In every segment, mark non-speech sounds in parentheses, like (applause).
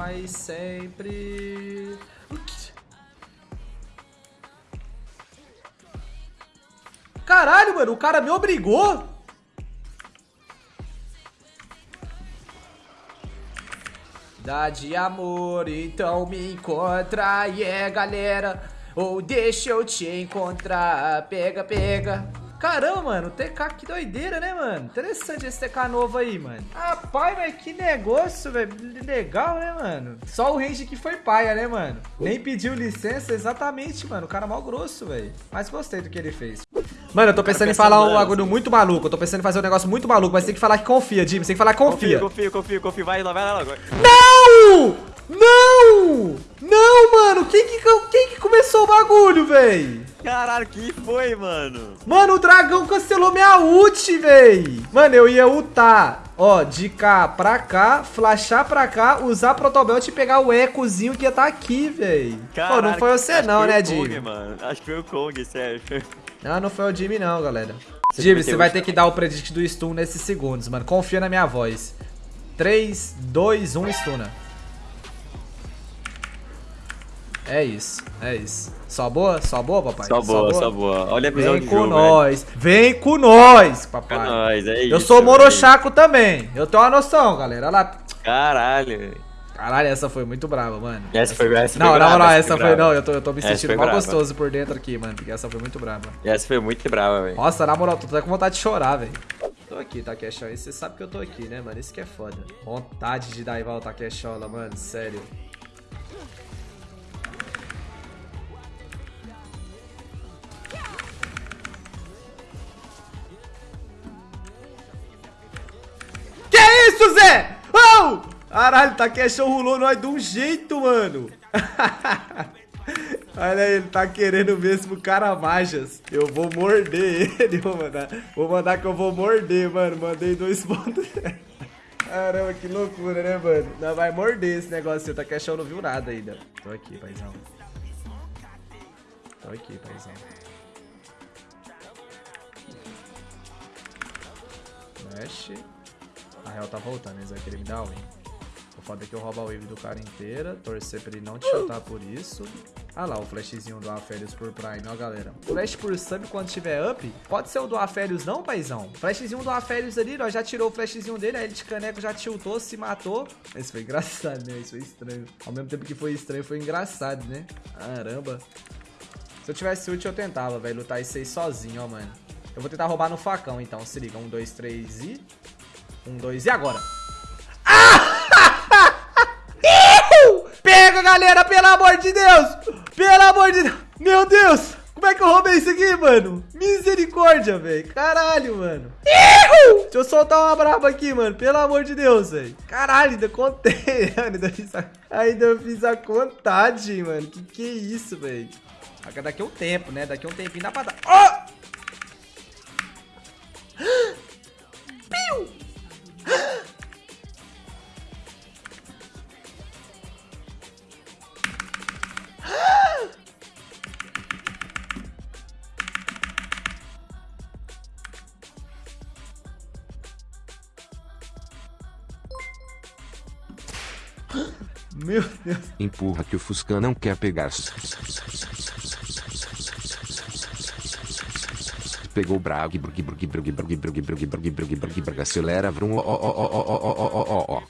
aí sempre. Caralho, mano, o cara me obrigou. Dá de amor, então me encontra, yeah, galera. Ou deixa eu te encontrar, pega, pega. Caramba, mano, TK, que doideira, né, mano? Interessante esse TK novo aí, mano. Ah, pai, mas que negócio, velho. Legal, né, mano? Só o range que foi paia, né, mano? Nem pediu licença, exatamente, mano. O cara mal grosso, velho. Mas gostei do que ele fez. Mano, eu tô pensando em falar um bagulho muito maluco. Eu tô pensando em fazer um negócio muito maluco, mas tem que falar que confia, Jimmy. Tem que falar que confia. Confia, confia, confia, confia. Vai lá, vai lá logo. Não! Não! Não, mano! Quem que, quem que começou o bagulho, véi? Caralho, que foi, mano? Mano, o dragão cancelou minha ult, véi. Mano, eu ia ultar, ó, de cá pra cá, flashar pra cá, usar protobelt e pegar o ecozinho que ia tá aqui, véi. Pô, não foi você não, né, Jimmy? mano. Acho que foi o Kong, sério. Não, não foi o Jimmy não, galera. Jimmy, você vai ter que dar o predict do stun nesses segundos, mano. Confia na minha voz. 3, 2, 1, stuna. É isso, é isso. Só boa? Só boa, papai? Só boa, só boa. Só boa. Olha a visão Vem de com jogo, nós. Velho. Vem com nós, papai. É nóis, é Eu isso, sou Morochaco também. Eu tenho uma noção, galera. Olha lá. Caralho. Caralho, essa foi muito brava, mano. Essa foi, essa não, foi não, brava, não, essa, essa foi, não. Eu tô, eu tô me sentindo mal brava. gostoso por dentro aqui, mano. Porque essa foi muito brava. Essa foi muito brava, velho. Nossa, na moral, tô até com vontade de chorar, velho. Tô aqui, Takeshola. Você sabe que eu tô aqui, né, mano? Isso que é foda. Vontade de daivar o Takeshola, mano. Sério. Isso, Zé? Oh! Caralho, Takeshola rolou nós de um jeito, mano. (laughs) Olha aí, ele tá querendo mesmo caramajas. Eu vou morder ele, vou mandar. Vou mandar que eu vou morder, mano. Mandei dois pontos. (laughs) Caramba, que loucura, né, mano? Não, vai morder esse negócio. O Takeshão não viu nada ainda. Tô aqui, paizão. Tô aqui, paizão. Mexe. A real tá voltando, eles vão querer me dar win. O foda é que eu roubo a wave do cara inteira, torcer pra ele não te chutar por isso. Ah lá, o flashzinho do Aférios por Prime, ó galera. Flash por sub quando tiver up, pode ser o do Aférios não, paizão? Flashzinho do Aférios ali, ó, já tirou o flashzinho dele, aí ele de caneco já tiltou, se matou. Isso foi engraçado, né? Isso foi estranho. Ao mesmo tempo que foi estranho, foi engraçado, né? Caramba. Se eu tivesse ult, eu tentava, velho, lutar isso aí sozinho, ó, mano. Eu vou tentar roubar no facão, então, se liga. Um, dois, três e... Um, dois e agora. (laughs) Pega, galera, pelo amor de Deus! Pelo amor de Deus! Meu Deus! Como é que eu roubei isso aqui, mano? Misericórdia, velho. Caralho, mano. Deixa eu soltar uma braba aqui, mano. Pelo amor de Deus, velho. Caralho, ainda contei. (laughs) ainda, fiz a... ainda fiz a contagem, mano. Que que é isso, velho? Daqui a um tempo, né? Daqui a um tempinho dá pra dar. Oh! Meu Deus. Empurra que o Fusca não quer pegar. Pegou brag, brug, brug, brug, brug, brug, brug, brug, brug, brug, brug, acelera, vrum, ó, ó, ó, ó, ó, ó, ó, ó.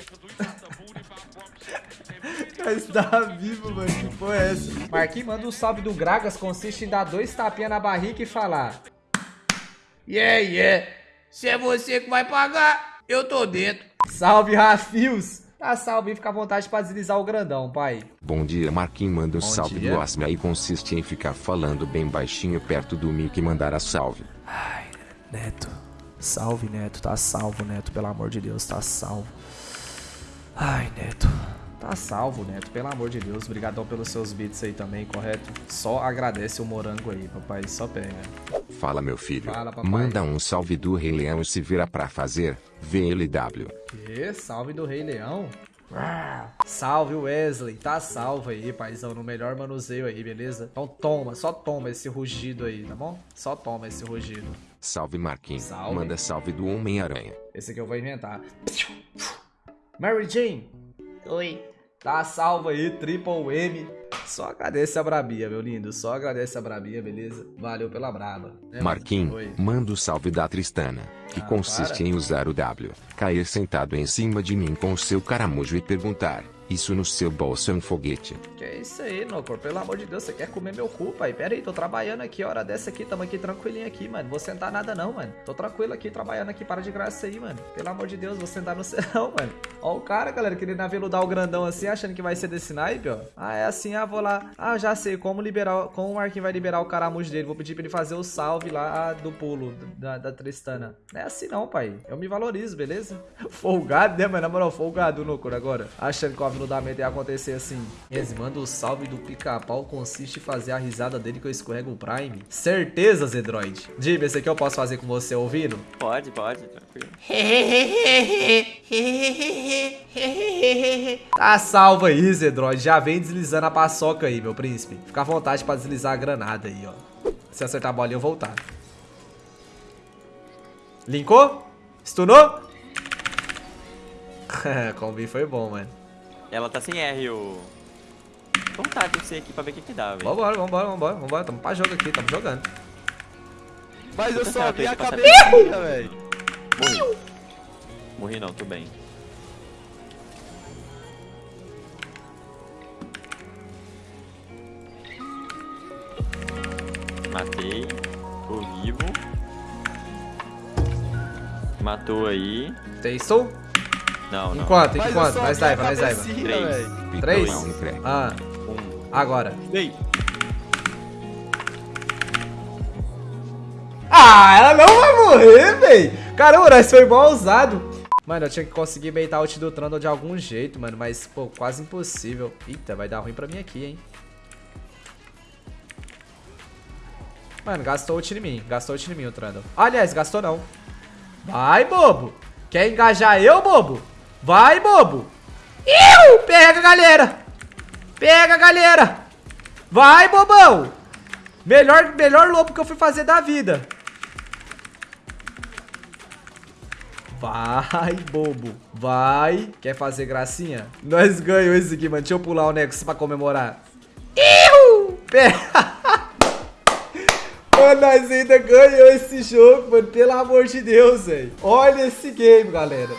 Está vivo, mano. Que porra é essa? Marquinhos manda um salve do Gragas. Consiste em dar dois tapinhas na barriga e falar: Yeah, yeah. Se é você que vai pagar, eu tô dentro. Salve, Rafios. Tá salve e fica à vontade pra deslizar o grandão, pai. Bom dia, Marquinhos manda um Bom salve dia. do Asma e consiste em ficar falando bem baixinho perto do mic e mandar a salve. Ai, Neto. Salve, Neto. Tá salvo, Neto. Pelo amor de Deus, tá salvo. Ai, Neto. Tá salvo, Neto. Pelo amor de Deus. Obrigadão pelos seus beats aí também, correto? Só agradece o morango aí, papai. Só pega. Fala, meu filho. Fala. Manda um salve do Rei Leão e se vira pra fazer VLW. Que? Salve do Rei Leão? Ah, Salve Wesley, tá salvo aí, paizão, no melhor manuseio aí, beleza? Então toma, só toma esse rugido aí, tá bom? Só toma esse rugido. Salve, Marquinhos. Salve. Manda salve do Homem-Aranha. Esse aqui eu vou inventar. Mary Jane, Oi. Tá salvo aí, Triple M. Só agradece a Brabia, meu lindo. Só agradece a Brabia, beleza? Valeu pela braba. É, Marquinhos, manda o salve da Tristana, que ah, consiste em usar o W, cair sentado em cima de mim com o seu caramujo e perguntar: isso no seu bolso é um foguete. Que é isso aí, Nocor? Pelo amor de Deus, você quer comer meu cu, pai? Pera aí, tô trabalhando aqui, hora dessa aqui, tamo aqui tranquilinho aqui, mano. Vou sentar nada não, mano. Tô tranquilo aqui, trabalhando aqui, para de graça aí, mano. Pelo amor de Deus, vou sentar no (laughs) céu, mano. Ó o cara, galera, querendo aveludar o grandão assim, achando que vai ser desse naipe, ó. Ah, é assim, ah, vou lá. Ah, já sei, como liberar, como o Marquinhos vai liberar o caramujo dele. Vou pedir pra ele fazer o salve lá do pulo da, da Tristana. É assim não, pai. Eu me valorizo, beleza? (laughs) Folgado, né, mano? Na moral, folgado, Nocor, agora. Achando que o aveludamento ia acontecer assim. Esse manda o salve do pica-pau consiste em fazer a risada dele que eu escorrego o Prime. Certeza, Zedroid. Dime, esse aqui eu posso fazer com você ouvindo? Pode, pode, tranquilo. (laughs) tá salvo aí, Zedroid. Já vem deslizando a paçoca aí, meu príncipe. Fica à vontade pra deslizar a granada aí, ó. Se acertar a bolinha, eu voltar. Linkou? Stunou? (laughs) Combi foi bom, mano. Ela tá sem R, o... Vamos tá com você aqui pra ver o que que dá, velho. Vambora, vambora, vambora, vambora. Tamo pra jogo aqui, tamo jogando. Mas eu só vi a cabeça, velho. Morri. Morri não, tô bem. Matei. Tô vivo. Matou aí. Tastou? Não, não. Enquanto, enquanto. Mais daiva, mais daiva. Três. Três? Ah. Um. Agora. Ei. Ah, ela não vai morrer, véi. Caramba, isso foi mal usado. Mano, eu tinha que conseguir beitar o ult do Trundle de algum jeito, mano. Mas, pô, quase impossível. Eita, vai dar ruim pra mim aqui, hein. Mano, gastou ult em mim. Gastou ult em mim o Trundle. Aliás, gastou não. Vai, bobo. Quer engajar eu, bobo? Vai, bobo. Iu! Pega, galera. Pega, galera. Vai, bobão. Melhor, melhor lobo que eu fui fazer da vida. Vai, bobo. Vai. Quer fazer gracinha? Nós ganhamos esse aqui, mano. Deixa eu pular o Nexus pra comemorar. Iu! Pega. Nós ainda ganhamos esse jogo, mano. Pelo amor de Deus, velho. Olha esse game, galera.